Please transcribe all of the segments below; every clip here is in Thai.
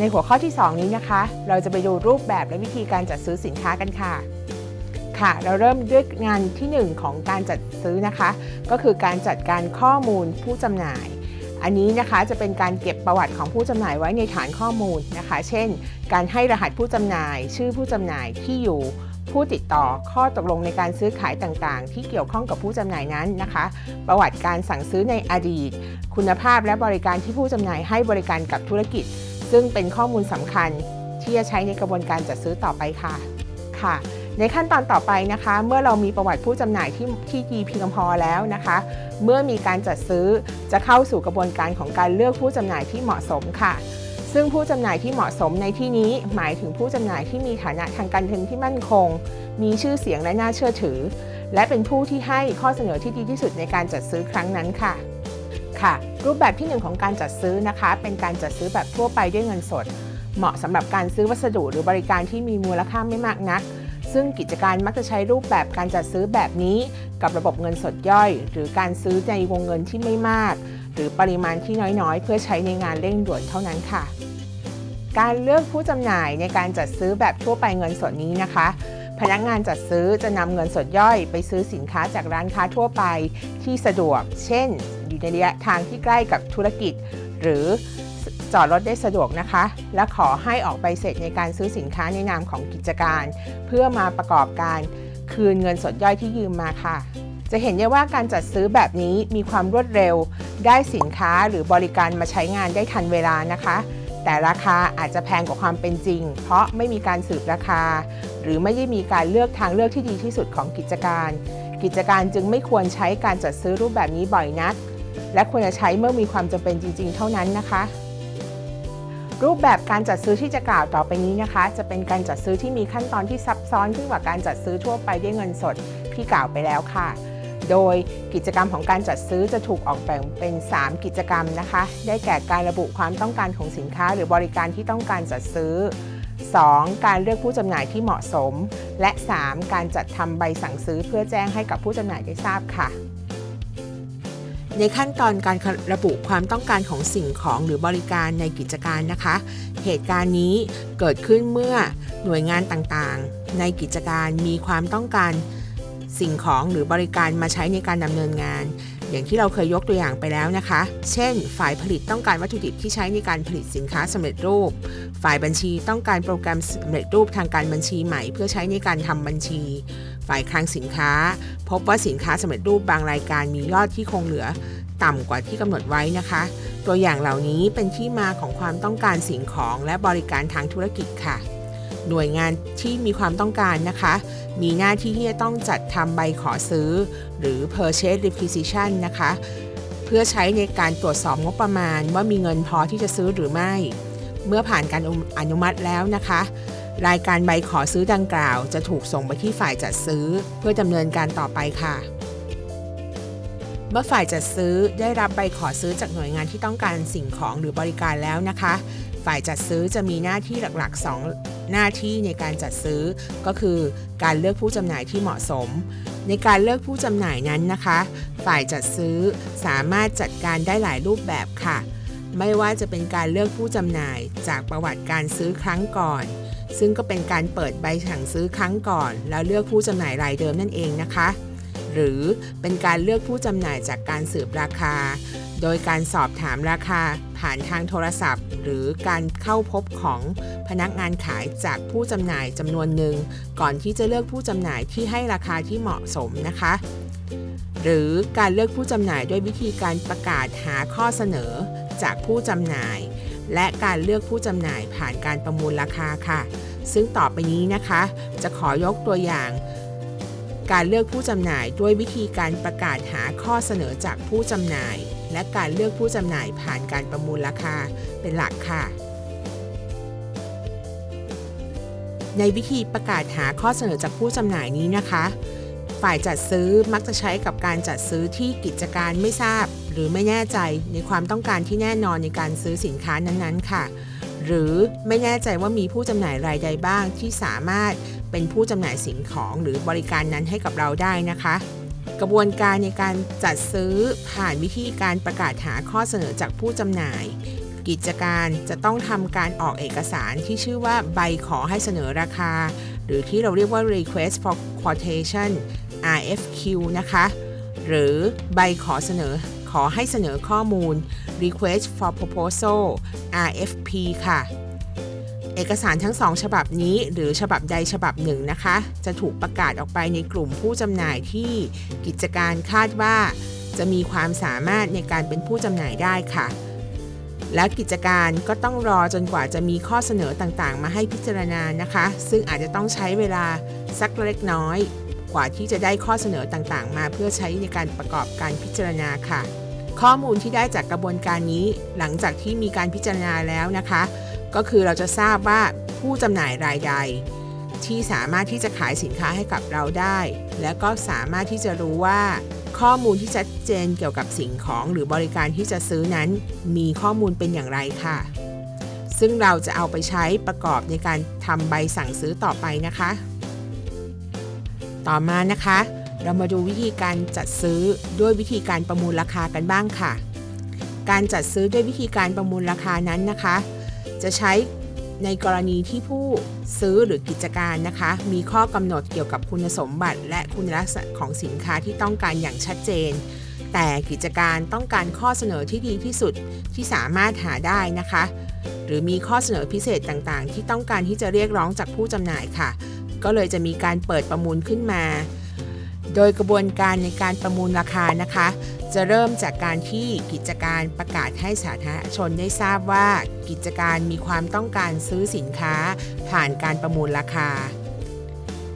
ในหัวข้อที่ 2 นี้นะคะ เราจะไปดูรูปแบบและวิธีการจัดซื้อสินค้ากันค่ะ ค่ะ เราเริ่มด้วยงานที่ 1 ของการจัดซื้อนะคะ ก็คือการจัดการข้อมูลผู้จำหน่าย อันนี้นะคะจะเป็นการเก็บประวัติของผู้จำหน่ายไว้ในฐานข้อมูลนะคะ เช่น การให้รหัสผู้จำหน่าย ชื่อผู้จำหน่ายที่อยู่ผู้ติดต่อข้อตกลงในการซื้อขายต่างๆ ที่เกี่ยวข้องกับผู้จำหน่ายนั้นนะคะ ประวัติการสั่งซื้อในอดีต คุณภาพและบริการที่ผู้จำหน่ายให้บริการกับธุรกิจ ซึ่งเป็นข้อมูลสำคัญที่จะใช้ในกระบวนการจัดซื้อต่อไปค่ะค่ะ ในขั้นตอนต่อไปนะคะ เมื่อเรามีประวัติผู้จำหน่ายที่ที่ดีเพียงพอแล้วนะคะ เมื่อมีการจัดซื้อจะเข้าสู่กระบวนการของการเลือกผู้จำหน่ายที่เหมาะสมค่ะ ซึ่งผู้จำหน่ายที่เหมาะสมในที่นี้หมายถึงผู้จำหน่ายที่มีฐานะทางการเงินที่มั่นคง มีชื่อเสียงและน่าเชื่อถือ และเป็นผู้ที่ให้ข้อเสนอที่ดีที่สุดในการจัดซื้อครั้งนั้นค่ะ ค่ะ รูปแบบที่ 1 ของการจัดซื้อนะคะ เป็นการจัดซื้อแบบทั่วไปด้วยเงินสด เหมาะสำหรับการซื้อวัสดุหรือบริการที่มีมูลค่าไม่มากนัก ซึ่งกิจการมักจะใช้รูปแบบการจัดซื้อแบบนี้ กับระบบเงินสดย่อย หรือการซื้อในวงเงินที่ไม่มาก หรือปริมาณที่น้อยๆ เพื่อใช้ในงานเร่งด่วนเท่านั้นค่ะ การเลือกผู้จำหน่ายในการจัดซื้อแบบทั่วไปเงินสดนี้นะคะพนักงานจัดซื้อจะนำเงินสดย่อยไปซื้อสินค้าจากร้านค้าทั่วไปที่สะดวก เช่น อยู่ในระยะทางที่ใกล้กับธุรกิจ หรือจอดรถได้สะดวกนะคะ และขอให้ออกใบเสร็จในการซื้อสินค้าในนามของกิจการ เพื่อมาประกอบการคืนเงินสดย่อยที่ยืมมาค่ะ จะเห็นได้ว่าการจัดซื้อแบบนี้มีความรวดเร็ว ได้สินค้าหรือบริการมาใช้งานได้ทันเวลานะคะ แต่ราคาอาจจะแพงกว่าความเป็นจริง เพราะไม่มีการสืบราคา หรือไม่ได้มีการเลือกทางเลือกที่ดีที่สุดของกิจการ กิจการจึงไม่ควรใช้การจัดซื้อรูปแบบนี้บ่อยนัก และควรจะใช้เมื่อมีความจำเป็นจริง ๆ เท่านั้นนะคะ รูปแบบการจัดซื้อที่จะกล่าวต่อไปนี้นะคะ จะเป็นการจัดซื้อที่มีขั้นตอนที่ซับซ้อนขึ้นกว่าการจัดซื้อทั่วไปด้วยเงินสดที่กล่าวไปแล้วค่ะ โดยกิจกรรมของการจัดซื้อจะถูกออกแบ่งเป็น 3 กิจกรรมนะคะ ได้แก่การระบุความต้องการของสินค้า หรือบริการที่ต้องการจัดซื้อ 2. การเลือกผู้จำหน่ายที่เหมาะสม และ 3. การจัดทำใบสั่งซื้อเพื่อแจ้งให้กับผู้จำหน่ายได้ทราบค่ะ ในขั้นตอนการระบุความต้องการของสิ่งของหรือบริการในกิจการนะคะ เหตุการณ์นี้เกิดขึ้นเมื่อหน่วยงานต่างๆ ในกิจการมีความต้องการสิ่งของหรือบริการมาใช้ในการดำเนินงาน อย่างที่เราเคยยกตัวอย่างไปแล้วนะคะ เช่น ฝ่ายผลิตต้องการวัตถุดิบที่ใช้ในการผลิตสินค้าสำเร็จรูป ฝ่ายบัญชีต้องการโปรแกรมสำเร็จรูปทางการบัญชีใหม่ เพื่อใช้ในการทำบัญชี ฝ่ายคลังสินค้า พบว่าสินค้าสำเร็จรูปบางรายการมียอดที่คงเหลือต่ำกว่าที่กำหนดไว้นะคะ ตัวอย่างเหล่านี้เป็นที่มาของความต้องการสิ่งของและบริการทางธุรกิจค่ะ หน่วยงานที่มีความต้องการนะคะ มีหน้าที่ที่จะต้องจัดทำใบขอซื้อ หรือ purchase requisition นะคะ เพื่อใช้ในการตรวจสอบงบประมาณว่ามีเงินพอที่จะซื้อหรือไม่ เมื่อผ่านการอนุมัติแล้วนะคะ รายการใบขอซื้อดังกล่าว จะถูกส่งไปที่ฝ่ายจัดซื้อ เพื่อดำเนินการต่อไปค่ะ เมื่อฝ่ายจัดซื้อได้รับใบขอซื้อจากหน่วยงานที่ต้องการสิ่งของหรือบริการแล้วนะคะ ฝ่ายจัดซื้อจะมีหน้าที่หลักๆ 2 หน้าที่ในการจัดซื้อ ก็คือ การเลือกผู้จำหน่ายที่เหมาะสม ในการเลือกผู้จำหน่ายนั้นนะคะ ฝ่ายจัดซื้อสามารถจัดการได้หลายรูปแบบค่ะ ไม่ว่าจะเป็นการเลือกผู้จำหน่ายจากประวัติการซื้อครั้งก่อน ซึ่งก็เป็นการเปิดใบสั่งซื้อครั้งก่อน แล้วเลือกผู้จำหน่ายรายเดิมนั่นเองนะคะ หรือเป็นการเลือกผู้จำหน่ายจากการสืบราคา โดยการสอบถามราคาผ่านทางโทรศัพท์ หรือการเข้าพบของพนักงานขายจากผู้จำหน่ายจำนวนหนึ่ง ก่อนที่จะเลือกผู้จำหน่ายที่ให้ราคาที่เหมาะสมนะคะ หรือการเลือกผู้จำหน่ายด้วยวิธีการประกาศหาข้อเสนอจากผู้จำหน่าย และการเลือกผู้จำหน่ายผ่านการประมูลราคาค่ะ ซึ่งต่อไปนี้นะคะ จะขอยกตัวอย่าง การเลือกผู้จำหน่ายด้วยวิธีการประกาศหาข้อเสนอจากผู้จำหน่าย และการเลือกผู้จำหน่ายผ่านการประมูลราคาเป็นหลักค่ะในวิธีประกาศหาข้อเสนอจากผู้จำหน่ายนี้นะคะ ฝ่ายจัดซื้อมักจะใช้กับการจัดซื้อที่กิจการไม่ทราบ หรือไม่แน่ใจในความต้องการที่แน่นอนในการซื้อสินค้านั้นๆ ค่ะ หรือไม่แน่ใจว่ามีผู้จำหน่ายรายใดบ้างที่สามารถเป็นผู้จำหน่ายสิ่งของหรือบริการนั้นให้กับเราได้นะคะ กระบวนการในการจัดซื้อผ่านวิธีการประกาศหาข้อเสนอจากผู้จำหน่ายกกิจการจะต้องทำการออกเอกสารที่ชื่อว่าใบขอให้เสนอราคา หรือที่เราเรียกว่า request for quotation RFQ นะคะ หรือใบขอเสนอ ขอให้เสนอข้อมูล request for proposal RFP ค่ะ เอกสารทั้งสองฉบับนี้หรือฉบับใดฉบับหนึ่งนะคะ จะถูกประกาศออกไปในกลุ่มผู้จำหน่ายที่กิจการคาดว่า จะมีความสามารถในการเป็นผู้จำหน่ายได้ค่ะ และกิจการก็ต้องรอจนกว่าจะมีข้อเสนอต่างๆ มาให้พิจารณานะคะ ซึ่งอาจจะต้องใช้เวลาสักเล็กน้อยกว่าที่จะได้ข้อเสนอต่างๆ มาเพื่อใช้ในการประกอบการพิจารณาค่ะ ข้อมูลที่ได้จากกระบวนการนี้ หลังจากที่มีการพิจารณาแล้วนะคะ ก็คือเราจะทราบว่าผู้จำหน่ายรายใด ที่สามารถที่จะขายสินค้าให้กับเราได้ และก็สามารถที่จะรู้ว่าข้อมูลที่ชัดเจนเกี่ยวกับสิ่งของหรือบริการที่จะซื้อนั้น มีข้อมูลเป็นอย่างไรค่ะ ซึ่งเราจะเอาไปใช้ประกอบในการทำใบสั่งซื้อต่อไปนะคะ ต่อมานะคะ เรามาดูวิธีการจัดซื้อด้วยวิธีการประมูลราคากันบ้างค่ะ การจัดซื้อด้วยวิธีการประมูลราคานั้นนะคะ จะใช้ในกรณีที่ผู้ซื้อหรือกิจการนะคะ มีข้อกำหนดเกี่ยวกับคุณสมบัติ และคุณลักษณะของสินค้าที่ต้องการอย่างชัดเจน แต่กิจการต้องการข้อเสนอที่ดีที่สุดที่สามารถหาได้นะคะ หรือมีข้อเสนอพิเศษต่างๆ ที่ต้องการที่จะเรียกร้องจากผู้จำหน่ายค่ะ ก็เลยจะมีการเปิดประมูลขึ้นมา โดยกระบวนการในการประมูลราคานะคะ จะเริ่มจากการที่กิจการประกาศให้สาธารณชนได้ทราบว่ากิจการมีความต้องการซื้อสินค้า ผ่านการประมูลราคา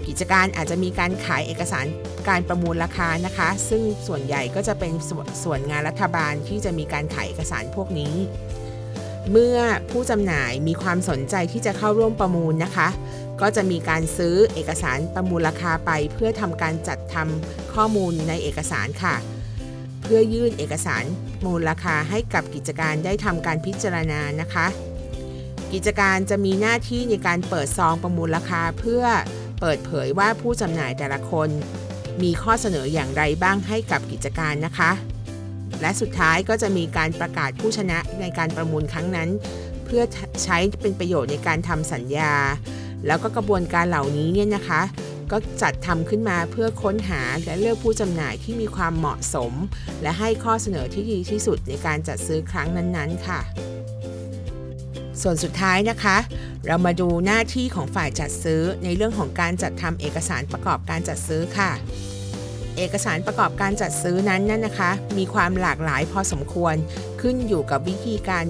กิจการอาจจะมีการขายเอกสารการประมูลราคานะคะ ซึ่งส่วนใหญ่ก็จะเป็นสส่วนงานรัฐบาลที่จะมีการขายเอกสารพวกนี้ เมื่อผู้จำหน่ายมีความสนใจที่จะเข้าร่วมประมูลนะคะ ก็จะมีการซื้อเอกสารประมูลราคาไป เพื่อทำการจัดทำข้อมูลในเอกสารค่ะ เพื่อยื่นเอกสารมูลราคาให้กับกิจการได้ทำการพิจารณานะคะ กิจการจะมีหน้าที่ในการเปิดซองประมูลราคาเพื่อเปิดเผยว่าผู้จำหน่ายแต่ละคน มีข้อเสนออย่างไรบ้างให้กับกิจการนะคะ และสุดท้ายก็จะมีการประกาศผู้ชนะในการประมูลครั้งนั้น เพื่อใช้เป็นประโยชน์ในการทำสัญญา แล้วก็กระบวนการเหล่านี้เนี่ยนะคะ ก็จัดทำขึ้นมาเพื่อค้นหาและเลือกผู้จำหน่ายที่มีความเหมาะสม และให้ข้อเสนอที่ดีที่สุดในการจัดซื้อครั้งนั้นๆ ค่ะ ส่วนสุดท้ายนะคะ เรามาดูหน้าที่ของฝ่ายจัดซื้อในเรื่องของการจัดทำเอกสารประกอบการจัดซื้อค่ะ เอกสารประกอบการจัดซื้อนั้นนั่นนะคะ มีความหลากหลายพอสมควรขึ้นอยู่กับวิธีการ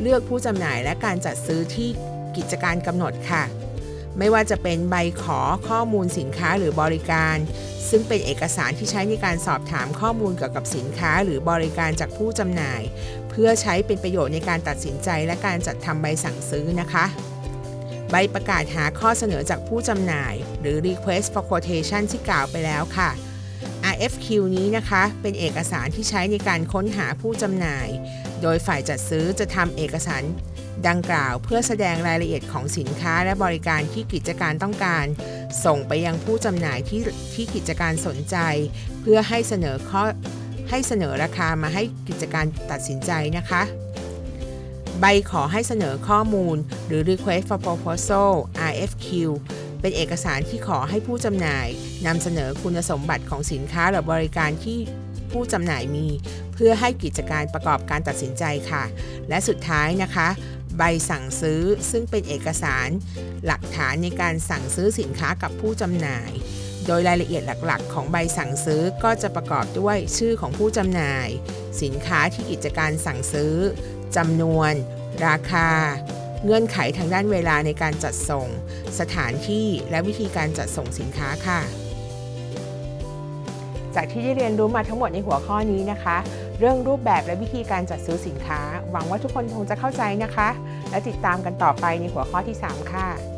เลือกผู้จำหน่ายและการจัดซื้อที่กิจการกำหนดค่ะ ไม่ว่าจะเป็นใบขอข้อมูลสินค้าหรือบริการ ซึ่งเป็นเอกสารที่ใช้ในการสอบถามข้อมูลเกี่ยวกับสินค้าหรือบริการจากผู้จำหน่าย เพื่อใช้เป็นประโยชน์ในการตัดสินใจและการจัดทำใบสั่งซื้อนะคะใบประกาศหาข้อเสนอจากผู้จำหน่าย หรือ request for quotation ที่กล่าวไปแล้วค่ะ RFQ นี้นะคะ เป็นเอกสารที่ใช้ในการค้นหาผู้จำหน่าย โดยฝ่ายจัดซื้อจะทำเอกสารดังกล่าวเพื่อแสดงรายละเอียดของสินค้าและบริการที่กิจการต้องการ ส่งไปยังผู้จำหน่ายที่ที่กิจการสนใจ เพื่อให้เสนอข้อให้เสนอราคามาให้กิจการตัดสินใจนะคะ ใบขอให้เสนอข้อมูลหรือ request for proposal RFQ เป็นเอกสารที่ขอให้ผู้จำหน่ายนำเสนอคุณสมบัติของสินค้าหรือบริการที่ผู้จำหน่ายมี เพื่อให้กิจการประกอบการตัดสินใจค่ะ และสุดท้ายนะคะ ใบสั่งซื้อซึ่งเป็นเอกสารหลักฐานในการสั่งซื้อสินค้ากับผู้จำหน่าย โดยรายละเอียดหลักๆ ของใบสั่งซื้อก็จะประกอบด้วยชื่อของผู้จำหน่าย สินค้าที่กิจการสั่งซื้อจำนวน ราคา เงื่อนไขทางด้านเวลาในการจัดส่ง สถานที่และวิธีการจัดส่งสินค้าค่ะ จากที่ได้เรียนรู้มาทั้งหมดในหัวข้อนี้นะคะ เรื่องรูปแบบและวิธีการจัดซื้อสินค้า หวังว่าทุกคนคงจะเข้าใจนะคะ และติดตามกันต่อไปในหัวข้อที่ 3 ค่ะ